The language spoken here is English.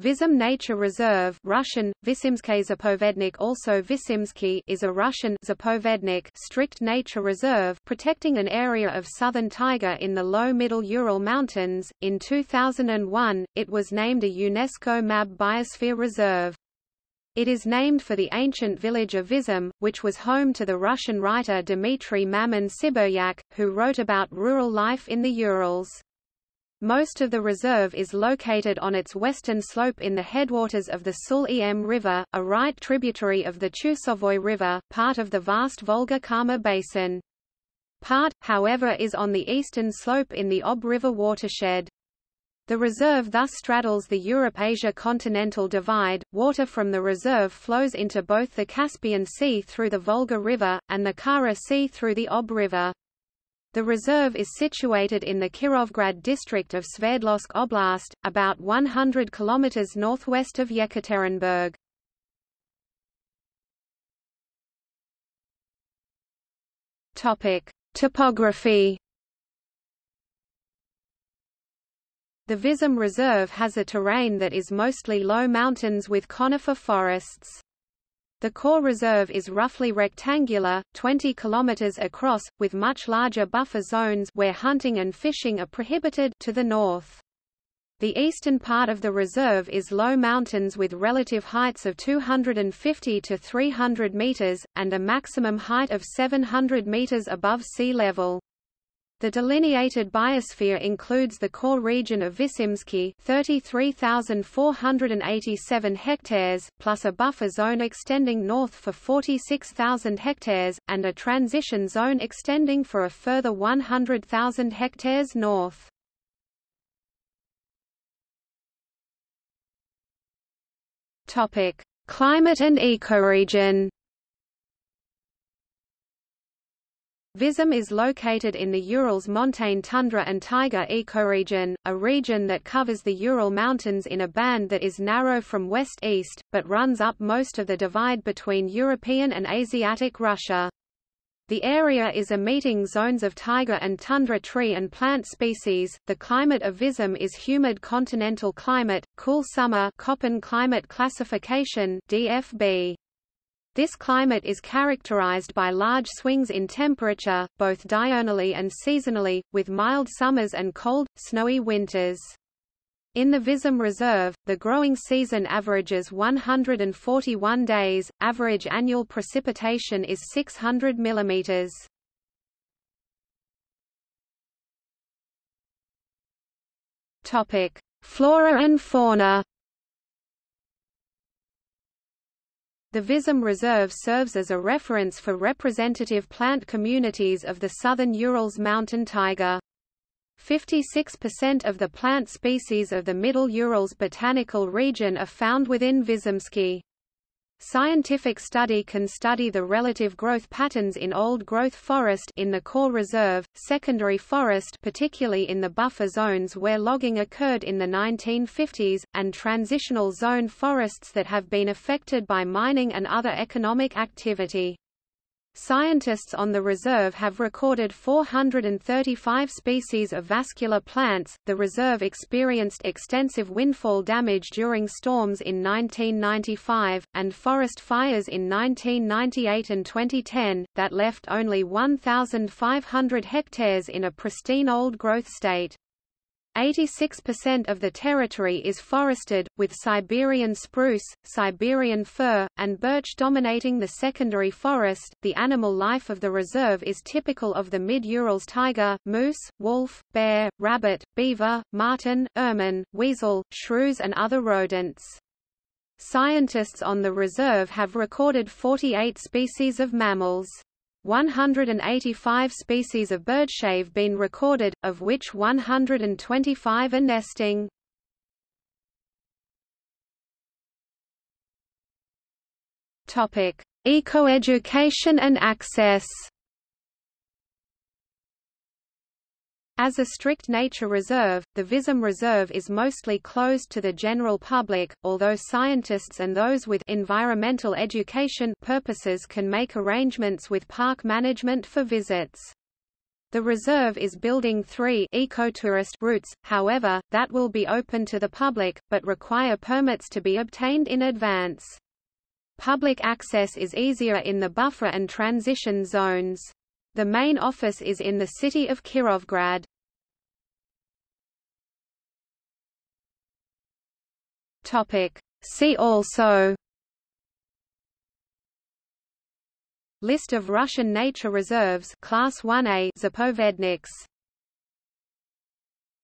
Vizim Nature Reserve Russian, Zapovednik also Vysimsky is a Russian Zapovednik strict nature reserve protecting an area of southern taiga in the low middle Ural Mountains. In 2001, it was named a UNESCO MAB Biosphere Reserve. It is named for the ancient village of Vizim, which was home to the Russian writer Dmitry Mamin Sibiryak, who wrote about rural life in the Urals. Most of the reserve is located on its western slope in the headwaters of the Sul-Em River, a right tributary of the Chusovoy River, part of the vast Volga-Kama basin. Part, however is on the eastern slope in the Ob River watershed. The reserve thus straddles the Europe-Asia continental divide. Water from the reserve flows into both the Caspian Sea through the Volga River, and the Kara Sea through the Ob River. The reserve is situated in the Kirovgrad district of Sverdlovsk Oblast, about 100 kilometers northwest of Yekaterinburg. Topic: Topography. The Vizim Reserve has a terrain that is mostly low mountains with conifer forests. The core reserve is roughly rectangular, 20 kilometers across, with much larger buffer zones where hunting and fishing are prohibited to the north. The eastern part of the reserve is low mountains with relative heights of 250 to 300 meters, and a maximum height of 700 meters above sea level. The delineated biosphere includes the core region of Vysimsky 33,487 hectares, plus a buffer zone extending north for 46,000 hectares, and a transition zone extending for a further 100,000 hectares north. Climate and ecoregion Vizim is located in the Urals montane tundra and taiga ecoregion, a region that covers the Ural Mountains in a band that is narrow from west-east, but runs up most of the divide between European and Asiatic Russia. The area is a meeting zones of taiga and tundra tree and plant species. The climate of Vizim is humid continental climate, cool summer Köppen climate classification DFB. This climate is characterized by large swings in temperature, both diurnally and seasonally, with mild summers and cold, snowy winters. In the Vizim Reserve, the growing season averages 141 days, average annual precipitation is 600 mm. Flora and fauna The Vizim Reserve serves as a reference for representative plant communities of the southern Urals mountain taiga. 56% of the plant species of the Middle Urals botanical region are found within Vizimsky. Scientific study can study the relative growth patterns in old-growth forest in the core reserve, secondary forest particularly in the buffer zones where logging occurred in the 1950s, and transitional zone forests that have been affected by mining and other economic activity. Scientists on the reserve have recorded 435 species of vascular plants. The reserve experienced extensive windfall damage during storms in 1995, and forest fires in 1998 and 2010, that left only 1,500 hectares in a pristine old growth state. 86% of the territory is forested, with Siberian spruce, Siberian fir, and birch dominating the secondary forest. The animal life of the reserve is typical of the mid-Urals taiga, moose, wolf, bear, rabbit, beaver, marten, ermine, weasel, shrews and other rodents. Scientists on the reserve have recorded 48 species of mammals. 185 species of birdshave have been recorded, of which 125 are nesting. Topic: Ecoeducation and access. As a strict nature reserve, the Vizim Reserve is mostly closed to the general public, although scientists and those with environmental education purposes can make arrangements with park management for visits. The reserve is building three ecotourist routes, however, that will be open to the public, but require permits to be obtained in advance. Public access is easier in the buffer and transition zones. The main office is in the city of Kirovgrad. See also List of Russian nature reserves Class 1A Zapovedniks